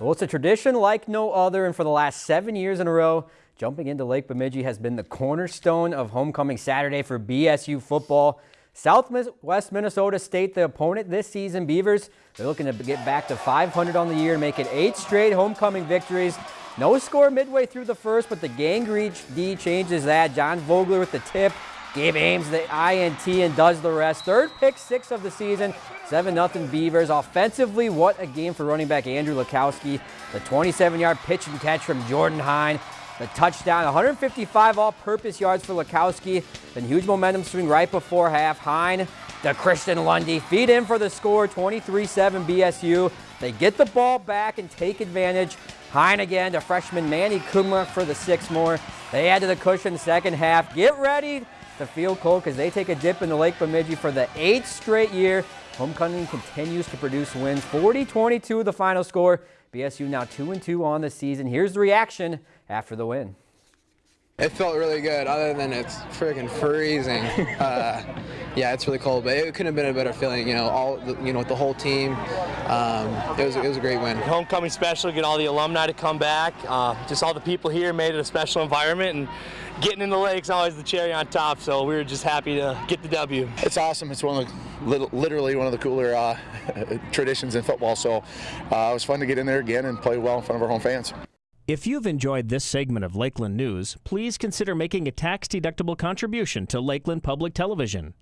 Well, it's a tradition like no other, and for the last seven years in a row, jumping into Lake Bemidji has been the cornerstone of homecoming Saturday for BSU football. Southwest Minnesota State, the opponent this season, Beavers, they're looking to get back to 500 on the year and make it eight straight homecoming victories. No score midway through the first, but the Gang reach D changes that. John Vogler with the tip. Gabe Ames the INT and does the rest. Third pick six of the season. 7-0 Beavers. Offensively, what a game for running back Andrew Lukowski. The 27-yard pitch and catch from Jordan Hine. The touchdown, 155 all-purpose yards for Lukowski. Then huge momentum swing right before half. Hine to Christian Lundy. Feed in for the score, 23-7 BSU. They get the ball back and take advantage. Hine again to freshman Manny Kumla for the six more. They add to the cushion second half. Get ready to field goal because they take a dip in the Lake Bemidji for the eighth straight year. Homecoming continues to produce wins. 40-22 the final score. BSU now 2-2 on the season. Here's the reaction after the win. It felt really good, other than it's freaking freezing. uh, yeah, it's really cold, but it couldn't have been a better feeling. You know, all you know, with the whole team. Um, it was it was a great win. Homecoming special, get all the alumni to come back. Uh, just all the people here made it a special environment, and getting in the lake's always the cherry on top. So we were just happy to get the W. It's awesome. It's one of the literally one of the cooler uh, traditions in football. So uh, it was fun to get in there again and play well in front of our home fans. If you've enjoyed this segment of Lakeland News, please consider making a tax-deductible contribution to Lakeland Public Television.